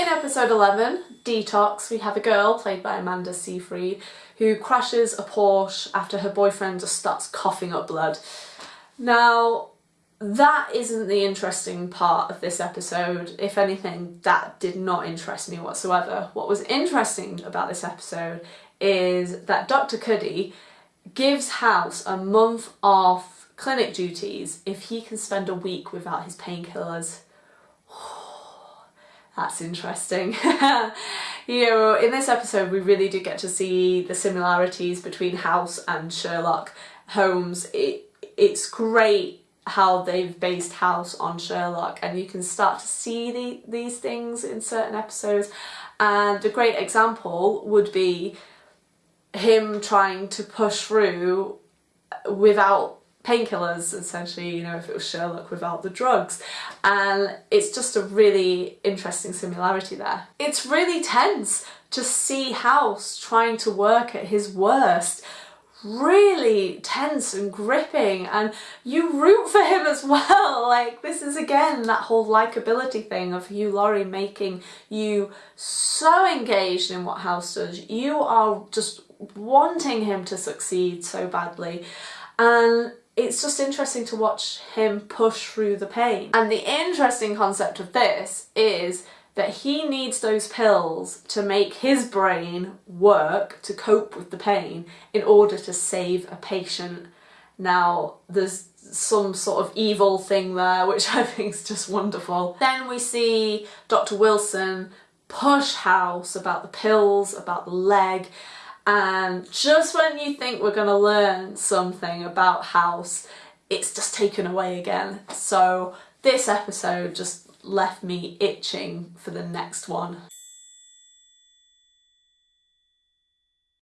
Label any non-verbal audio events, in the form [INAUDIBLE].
In episode 11, Detox, we have a girl, played by Amanda Seyfried, who crashes a Porsche after her boyfriend just starts coughing up blood. Now, that isn't the interesting part of this episode. If anything, that did not interest me whatsoever. What was interesting about this episode is that Dr. Cuddy gives House a month off clinic duties if he can spend a week without his painkillers. That's interesting. [LAUGHS] you know, in this episode we really do get to see the similarities between House and Sherlock Holmes. It, it's great how they've based House on Sherlock and you can start to see the, these things in certain episodes and a great example would be him trying to push through without painkillers essentially you know if it was Sherlock without the drugs. And it's just a really interesting similarity there. It's really tense to see House trying to work at his worst. Really tense and gripping and you root for him as well. [LAUGHS] Like this is again that whole likability thing of Hugh Laurie making you so engaged in what House does. You are just wanting him to succeed so badly. And it's just interesting to watch him push through the pain and the interesting concept of this is that he needs those pills to make his brain work to cope with the pain in order to save a patient. Now, there's some sort of evil thing there, which [LAUGHS] I think is just wonderful. Then we see Dr. Wilson push House about the pills, about the leg, and just when you think we're going to learn something about House, it's just taken away again. So this episode just left me itching for the next one.